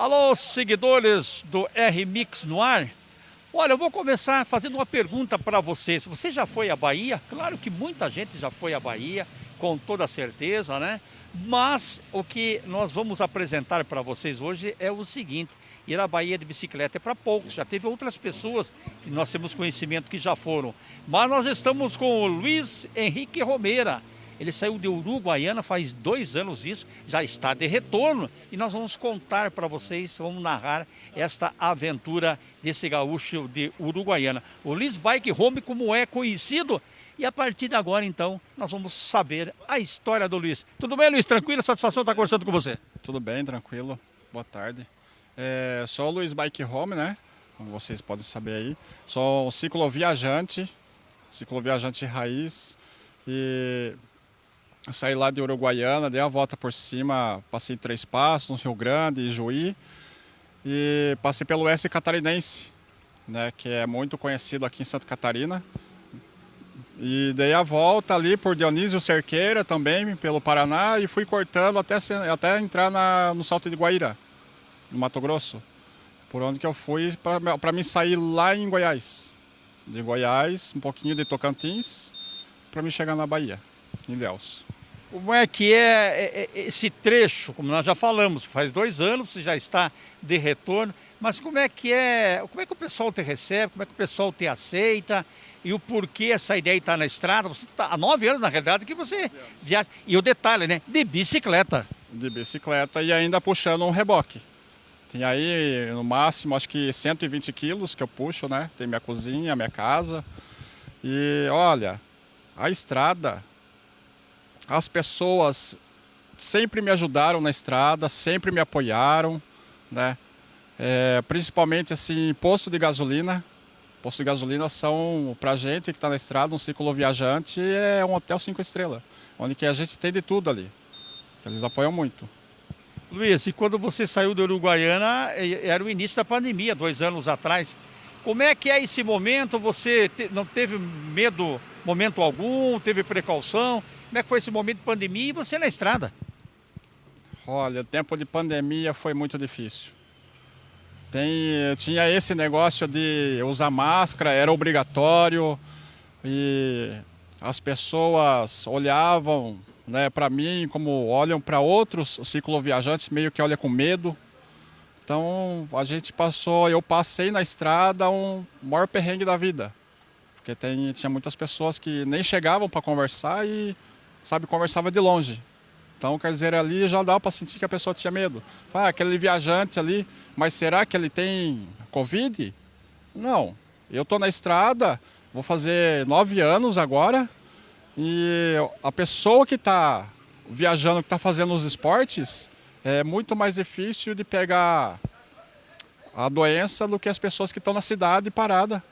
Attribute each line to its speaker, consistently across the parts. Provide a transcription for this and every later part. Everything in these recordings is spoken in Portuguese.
Speaker 1: Alô, seguidores do R-Mix no ar. Olha, eu vou começar fazendo uma pergunta para vocês. Você já foi à Bahia? Claro que muita gente já foi à Bahia, com toda certeza, né? Mas o que nós vamos apresentar para vocês hoje é o seguinte: ir à Bahia de bicicleta é para poucos. Já teve outras pessoas que nós temos conhecimento que já foram. Mas nós estamos com o Luiz Henrique Romeira. Ele saiu de Uruguaiana faz dois anos isso, já está de retorno e nós vamos contar para vocês, vamos narrar esta aventura desse gaúcho de Uruguaiana. O Liz Bike Home, como é conhecido, e a partir de agora, então, nós vamos saber a história do Luiz. Tudo bem, Luiz? Tranquilo? Satisfação estar conversando com você.
Speaker 2: Tudo bem, tranquilo. Boa tarde. É, sou o Luiz Bike Home, né? Como vocês podem saber aí. Sou um cicloviajante, cicloviajante raiz. E saí lá de Uruguaiana, dei a volta por cima, passei Três Passos, no Rio Grande, Juí. E passei pelo Oeste Catarinense, né? Que é muito conhecido aqui em Santa Catarina. E dei a volta ali por Dionísio Cerqueira também, pelo Paraná, e fui cortando até, até entrar na, no Salto de Guaíra, no Mato Grosso. Por onde que eu fui para me sair lá em Goiás. De Goiás, um pouquinho de Tocantins, para me chegar na Bahia, em Deus.
Speaker 1: Como é que é, é, é esse trecho, como nós já falamos, faz dois anos, você já está de retorno, mas como é que é, como é que o pessoal te recebe, como é que o pessoal te aceita, e o porquê essa ideia está na estrada. Você está há nove anos, na realidade, que você viaja. E o detalhe, né? De bicicleta.
Speaker 2: De bicicleta e ainda puxando um reboque. Tem aí, no máximo, acho que 120 quilos que eu puxo, né? Tem minha cozinha, minha casa. E olha, a estrada, as pessoas sempre me ajudaram na estrada, sempre me apoiaram, né? É, principalmente assim, posto de gasolina, Postos de gasolina são, para gente que está na estrada, um ciclo viajante, é um hotel cinco estrelas, onde que a gente tem de tudo ali. Eles apoiam muito.
Speaker 1: Luiz, e quando você saiu da Uruguaiana, era o início da pandemia, dois anos atrás. Como é que é esse momento? Você te, não teve medo, momento algum, teve precaução? Como é que foi esse momento de pandemia e você na estrada?
Speaker 2: Olha, o tempo de pandemia foi muito difícil. Tem, tinha esse negócio de usar máscara, era obrigatório e as pessoas olhavam né, para mim como olham para outros cicloviajantes, meio que olha com medo. Então a gente passou, eu passei na estrada um maior perrengue da vida. Porque tem, tinha muitas pessoas que nem chegavam para conversar e, sabe, conversava de longe. Então, quer dizer, ali já dá para sentir que a pessoa tinha medo. Ah, aquele viajante ali, mas será que ele tem Covid? Não. Eu estou na estrada, vou fazer nove anos agora, e a pessoa que está viajando, que está fazendo os esportes, é muito mais difícil de pegar a doença do que as pessoas que estão na cidade parada.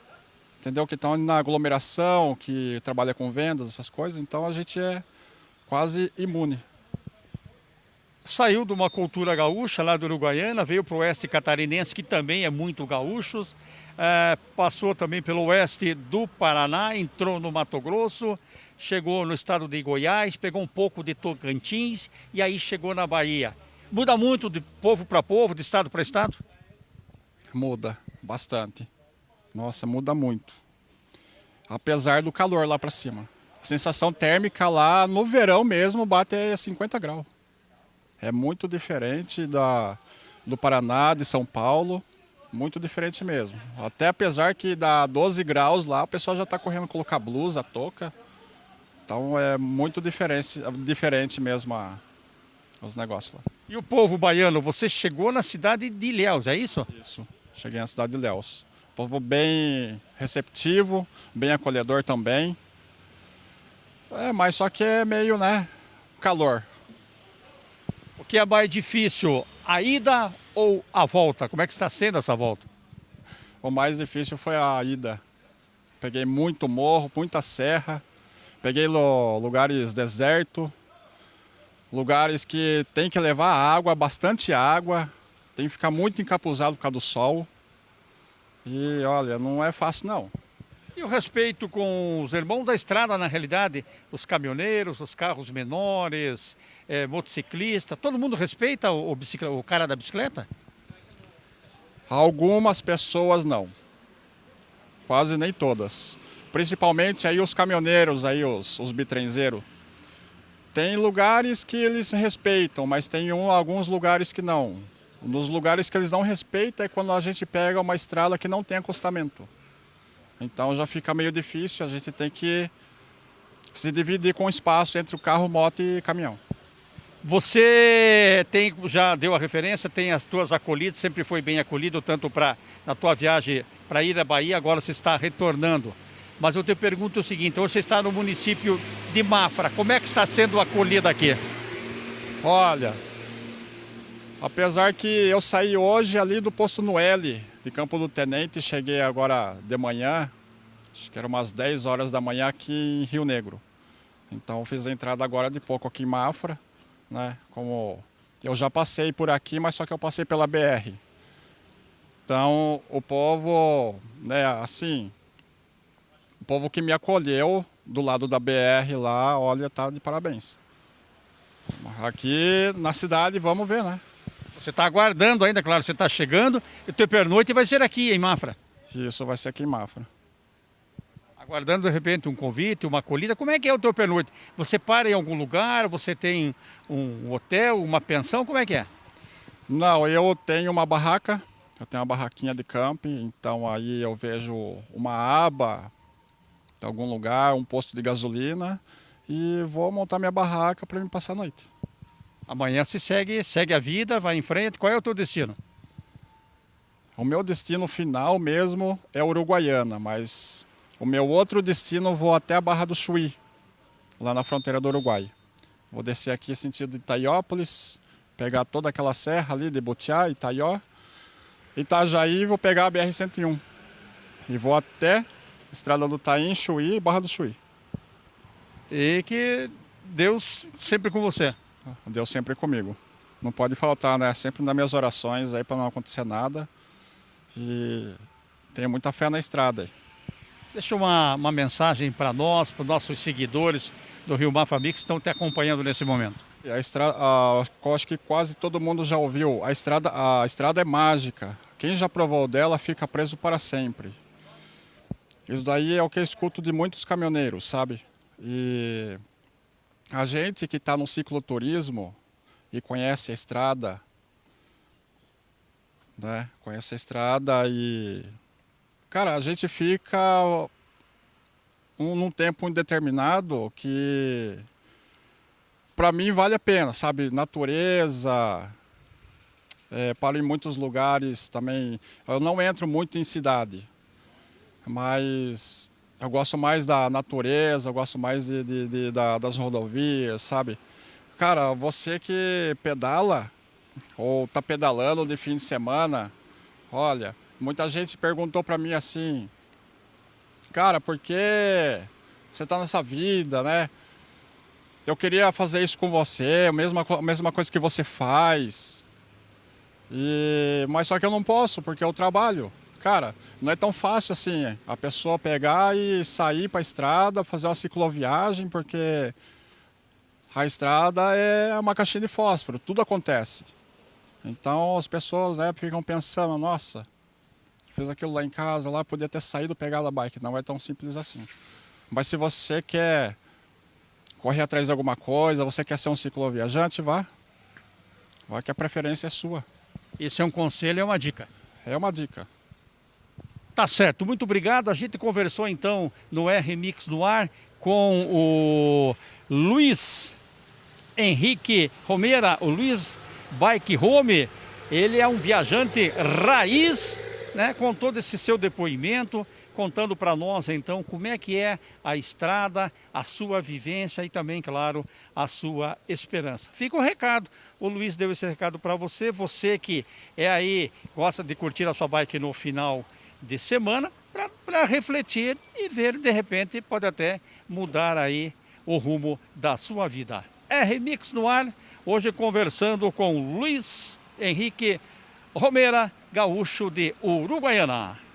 Speaker 2: Entendeu? Que estão na aglomeração, que trabalha com vendas, essas coisas. Então a gente é quase imune
Speaker 1: saiu de uma cultura gaúcha lá do Uruguaiana, veio para o oeste catarinense, que também é muito gaúchos, é, passou também pelo oeste do Paraná, entrou no Mato Grosso, chegou no estado de Goiás, pegou um pouco de Tocantins e aí chegou na Bahia. Muda muito de povo para povo, de estado para estado?
Speaker 2: Muda, bastante. Nossa, muda muito. Apesar do calor lá para cima. A sensação térmica lá no verão mesmo bate a 50 graus. É muito diferente da, do Paraná, de São Paulo, muito diferente mesmo. Até apesar que dá 12 graus lá, o pessoal já está correndo colocar blusa, touca. Então é muito diferente, diferente mesmo a, os negócios lá.
Speaker 1: E o povo baiano, você chegou na cidade de Ilhéus, é isso?
Speaker 2: Isso, cheguei na cidade de Ilhéus. Povo bem receptivo, bem acolhedor também. É, mas só que é meio, né, calor
Speaker 1: que é mais difícil, a ida ou a volta? Como é que está sendo essa volta?
Speaker 2: O mais difícil foi a ida. Peguei muito morro, muita serra, peguei lugares deserto, lugares que tem que levar água, bastante água, tem que ficar muito encapuzado por causa do sol. E olha, não é fácil não.
Speaker 1: E o respeito com os irmãos da estrada, na realidade, os caminhoneiros, os carros menores, é, motociclista, todo mundo respeita o, o, o cara da bicicleta?
Speaker 2: Algumas pessoas não. Quase nem todas. Principalmente aí os caminhoneiros, aí os, os bitrenzeiros. Tem lugares que eles respeitam, mas tem um, alguns lugares que não. Nos lugares que eles não respeitam é quando a gente pega uma estrada que não tem acostamento. Então já fica meio difícil, a gente tem que se dividir com espaço entre o carro, moto e caminhão.
Speaker 1: Você tem, já deu a referência, tem as tuas acolhidas, sempre foi bem acolhido, tanto para na tua viagem para ir à Bahia, agora você está retornando. Mas eu te pergunto o seguinte, hoje você está no município de Mafra, como é que está sendo acolhida aqui?
Speaker 2: Olha, apesar que eu saí hoje ali do posto Noelle, de Campo do Tenente, cheguei agora de manhã, acho que era umas 10 horas da manhã aqui em Rio Negro. Então fiz a entrada agora de pouco aqui em Mafra, né? Como eu já passei por aqui, mas só que eu passei pela BR. Então o povo, né, assim, o povo que me acolheu do lado da BR lá, olha, tá de parabéns. Aqui na cidade, vamos ver, né?
Speaker 1: Você está aguardando ainda, claro, você está chegando, e o teu pernoite vai ser aqui em Mafra.
Speaker 2: Isso, vai ser aqui em Mafra
Speaker 1: aguardando de repente um convite, uma acolhida. Como é que é o teu pernoite? Você para em algum lugar? Você tem um hotel, uma pensão? Como é que é?
Speaker 2: Não, eu tenho uma barraca, eu tenho uma barraquinha de camping, então aí eu vejo uma aba em algum lugar, um posto de gasolina e vou montar minha barraca para me passar a noite.
Speaker 1: Amanhã se segue, segue a vida, vai em frente. Qual é o teu destino?
Speaker 2: O meu destino final mesmo é Uruguaiana, mas o meu outro destino, vou até a Barra do Chuí, lá na fronteira do Uruguai. Vou descer aqui sentido Itaiópolis, pegar toda aquela serra ali de Butiá, Itaió. Itajaí, vou pegar a BR-101. E vou até Estrada do Taim, Chuí e Barra do Chuí.
Speaker 1: E que Deus sempre com você.
Speaker 2: Deus sempre comigo. Não pode faltar, né? Sempre nas minhas orações aí para não acontecer nada. E tenho muita fé na estrada aí.
Speaker 1: Deixa uma, uma mensagem para nós, para os nossos seguidores do Rio Mafami que estão te acompanhando nesse momento.
Speaker 2: A estrada, a, acho que quase todo mundo já ouviu. A estrada, a estrada é mágica. Quem já provou dela fica preso para sempre. Isso daí é o que eu escuto de muitos caminhoneiros, sabe? E a gente que está no cicloturismo e conhece a estrada, né? Conhece a estrada e Cara, a gente fica um, num tempo indeterminado que para mim vale a pena, sabe? Natureza, é, paro em muitos lugares também. Eu não entro muito em cidade, mas eu gosto mais da natureza, eu gosto mais de, de, de da, das rodovias, sabe? Cara, você que pedala ou tá pedalando de fim de semana, olha, Muita gente perguntou para mim assim, cara, por que você está nessa vida, né? Eu queria fazer isso com você, a mesma, a mesma coisa que você faz. E, mas só que eu não posso, porque eu trabalho. Cara, não é tão fácil assim a pessoa pegar e sair para a estrada, fazer uma cicloviagem, porque a estrada é uma caixinha de fósforo, tudo acontece. Então as pessoas né, ficam pensando, nossa, fez aquilo lá em casa, lá podia ter saído pegar a bike. Não é tão simples assim. Mas se você quer correr atrás de alguma coisa, você quer ser um cicloviajante, vá. Vá que a preferência é sua.
Speaker 1: Esse é um conselho, é uma dica.
Speaker 2: É uma dica.
Speaker 1: Tá certo, muito obrigado. A gente conversou então no R-Mix no ar com o Luiz Henrique Romeira, o Luiz Bike Home. Ele é um viajante raiz né, com todo esse seu depoimento, contando para nós então como é que é a estrada, a sua vivência e também, claro, a sua esperança. Fica o recado, o Luiz deu esse recado para você, você que é aí, gosta de curtir a sua bike no final de semana, para refletir e ver, de repente, pode até mudar aí o rumo da sua vida. R-Mix no ar, hoje conversando com Luiz Henrique Romera, gaúcho de Uruguaiana.